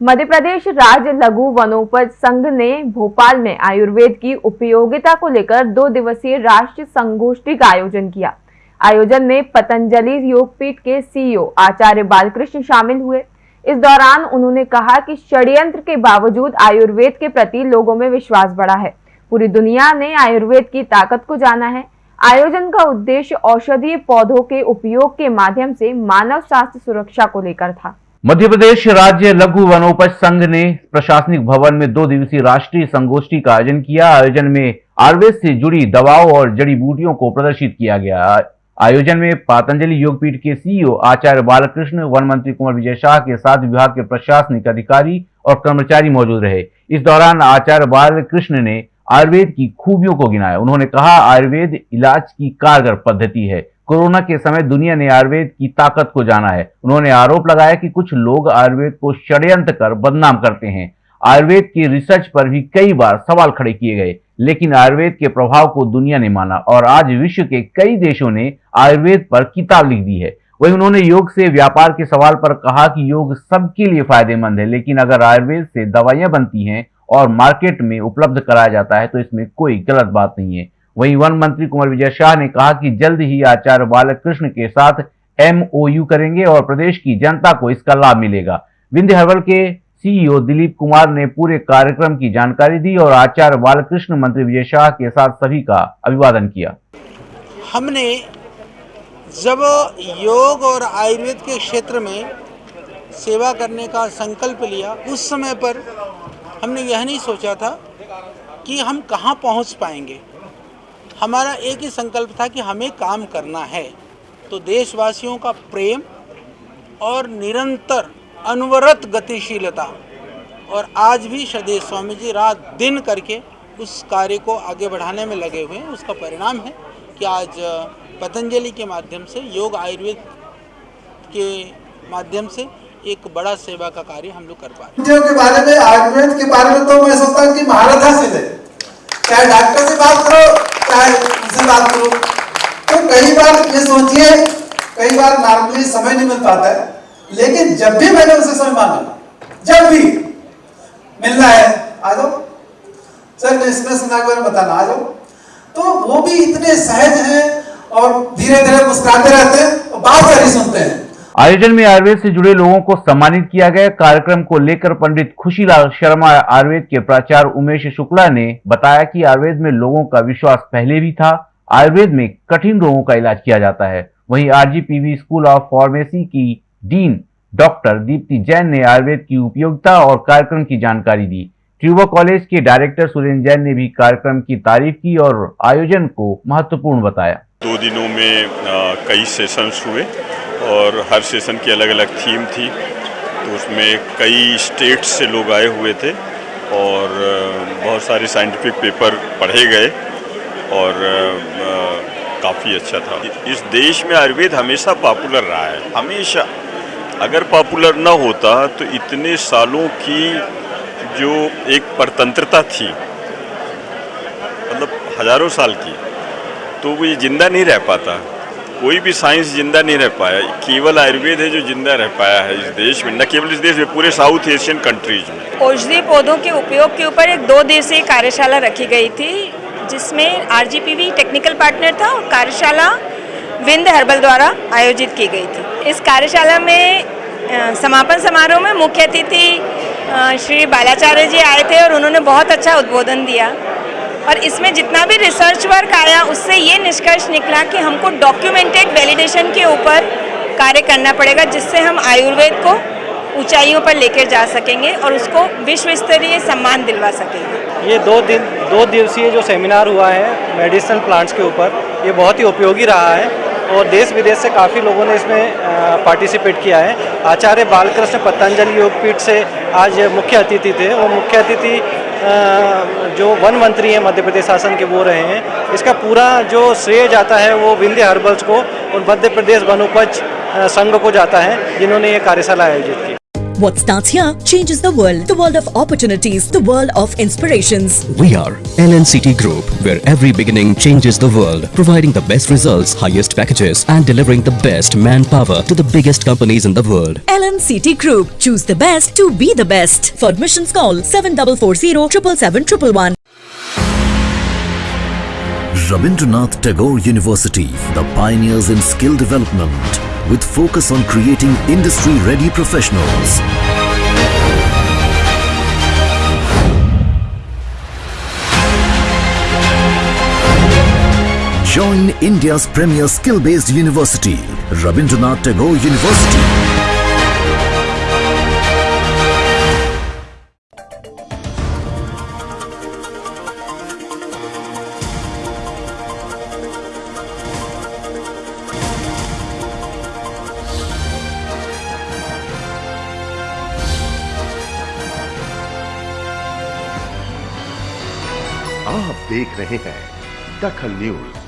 मध्य प्रदेश राज्य लघु वनोपज संघ ने भोपाल में आयुर्वेद की उपयोगिता को लेकर दो दिवसीय राष्ट्रीय संगोष्ठी का आयोजन किया। आयोजन में पतंजलि योगपीठ के सीईओ आचार्य बालकृष्ण शामिल हुए। इस दौरान उन्होंने कहा कि षड्यंत्र के बावजूद आयुर्वेद के प्रति लोगों में विश्वास बढ़ा है। पूरी दुनिया ने आयुर्वेद की ताकत को जाना है। आयोजन का उद्देश्य औषधीय पौधों के उपयोग के माध्यम से मानव स्वास्थ्य सुरक्षा को लेकर था। मध्य प्रदेश राज्य लघु वनोपज संघ ने प्रशासनिक भवन में दो दिवसीय राष्ट्रीय संगोष्ठी का आयोजन किया। आयोजन में आयुर्वेद से जुड़ी दवाओं और जड़ी बूटियों को प्रदर्शित किया गया। आयोजन में पतंजलि योगपीठ के सीईओ आचार्य बालकृष्ण, वन मंत्री कुंवर विजय शाह के साथ विभाग के प्रशासनिक अधिकारी और कर्मचारी मौजूद रहे। इस दौरान आचार्य बालकृष्ण ने आयुर्वेद की खूबियों को गिनाया। उन्होंने कहा, आयुर्वेद इलाज की कारगर पद्धति है। कोरोना के समय दुनिया ने आयुर्वेद की ताकत को जाना है। उन्होंने आरोप लगाया कि कुछ लोग आयुर्वेद को षड्यंत्र कर बदनाम करते हैं। आयुर्वेद की रिसर्च पर भी कई बार सवाल खड़े किए गए, लेकिन आयुर्वेद के प्रभाव को दुनिया ने माना और आज विश्व के कई देशों ने आयुर्वेद पर किताब लिख दी है। वही उन्होंने योग से व्यापार के सवाल पर कहा कि योग सबके लिए फ़ायदेमंद है, लेकिन अगर आयुर्वेद से दवाइयाँ बनती हैं और मार्केट में उपलब्ध कराया जाता है तो इसमें कोई गलत बात नहीं है। वहीं वन मंत्री कुंवर विजय शाह ने कहा कि जल्द ही आचार्य बालकृष्ण के साथ एमओयू करेंगे और प्रदेश की जनता को इसका लाभ मिलेगा। विंध्य हर्बल के सीईओ दिलीप कुमार ने पूरे कार्यक्रम की जानकारी दी और आचार्य बालकृष्ण मंत्री विजय शाह के साथ सभी का अभिवादन किया। हमने जब योग और आयुर्वेद के क्षेत्र में सेवा करने का संकल्प लिया, उस समय पर हमने यह नहीं सोचा था कि हम कहाँ पहुँच पाएँगे। हमारा एक ही संकल्प था कि हमें काम करना है। तो देशवासियों का प्रेम और निरंतर अनवरत गतिशीलता और आज भी सदैव स्वामी जी रात दिन करके उस कार्य को आगे बढ़ाने में लगे हुए हैं। उसका परिणाम है कि आज पतंजलि के माध्यम से, योग आयुर्वेद के माध्यम से एक बड़ा सेवा का कार्य हम लोग कर पा रहे हैं। के बारे में, आयुर्वेद के बारे में तो मैं सोचता हूँ कि महारत हासिल है चाहे डॉक्टर से बात करो चाहे उनसे बात करो। तो कई बार ये सोचिए, कई बार नॉर्मली समय नहीं मिल पाता है, लेकिन जब भी मैंने उसे समय मांगा, जब भी मिलना है, आ जाओ। सर ने इसमें सुना के बताना, आ जाओ। तो वो भी इतने सहज हैं और धीरे धीरे मुस्कुराते रहते हैं और बात सारी सुनते हैं। आयोजन में आयुर्वेद से जुड़े लोगों को सम्मानित किया गया। कार्यक्रम को लेकर पंडित खुशीलाल शर्मा, आयुर्वेद के प्राचार्य उमेश शुक्ला ने बताया कि आयुर्वेद में लोगों का विश्वास पहले भी था। आयुर्वेद में कठिन रोगों का इलाज किया जाता है। वहीं आरजीपीवी स्कूल ऑफ़ फार्मेसी की डीन डॉक्टर दीप्ति जैन ने आयुर्वेद की उपयोगिता और कार्यक्रम की जानकारी दी। ट्यूबा कॉलेज के डायरेक्टर सुरेंद्र जैन ने भी कार्यक्रम की तारीफ़ की और आयोजन को महत्वपूर्ण बताया। दो दिनों में कई सेशंस हुए। और हर सेशन की अलग अलग थीम थी तो उसमें कई स्टेट्स से लोग आए हुए थे और बहुत सारे साइंटिफिक पेपर पढ़े गए और काफ़ी अच्छा था। इस देश में आयुर्वेद हमेशा पॉपुलर रहा है, हमेशा। अगर पॉपुलर ना होता तो इतने सालों की जो एक परतंत्रता थी मतलब हज़ारों साल की तो वो ये ज़िंदा नहीं रह पाता। कोई भी साइंस ज़िंदा नहीं रह पाया। केवल आयुर्वेद है जो ज़िंदा रह पाया है इस देश में, न केवल इस देश में, पूरे साउथ एशियन कंट्रीज़ में। औषधि पौधों के उपयोग के ऊपर एक दो दिवसीय कार्यशाला रखी गई थी, जिसमें आरजीपीवी टेक्निकल पार्टनर था और कार्यशाला विंद हर्बल द्वारा आयोजित की गई थी। इस कार्यशाला में समापन समारोह में मुख्य अतिथि श्री बालाचार्य जी आए थे और उन्होंने बहुत अच्छा उद्बोधन दिया। और इसमें जितना भी रिसर्च वर्क आया, उससे ये निष्कर्ष निकला कि हमको डॉक्यूमेंटेड वैलिडेशन के ऊपर कार्य करना पड़ेगा, जिससे हम आयुर्वेद को ऊंचाइयों पर लेकर जा सकेंगे और उसको विश्व स्तरीय सम्मान दिलवा सकेंगे। ये दो दिन, दो दिवसीय जो सेमिनार हुआ है मेडिसिनल प्लांट्स के ऊपर, ये बहुत ही उपयोगी रहा है और देश विदेश से काफ़ी लोगों ने इसमें पार्टिसिपेट किया है। आचार्य बालकृष्ण पतंजलि योगपीठ से आज मुख्य अतिथि थे और मुख्य अतिथि जो वन मंत्री हैं मध्य प्रदेश शासन के, वो रहे हैं। इसका पूरा जो श्रेय जाता है, वो विंध्य हर्बल्स को और मध्य प्रदेश वनोपज संघ को जाता है, जिन्होंने ये कार्यशाला आयोजित की। What starts here changes the world. The world of opportunities, the world of inspirations. We are LNCT Group, where every beginning changes the world, providing the best results, highest packages, and delivering the best manpower to the biggest companies in the world. LNCT Group. Choose the best to be the best. For admissions call 7440 777 Rabindranath Tagore University, the pioneers in skill development, with focus on creating industry-ready professionals. Join India's premier skill-based university, Rabindranath Tagore University. आप देख रहे हैं दखल news.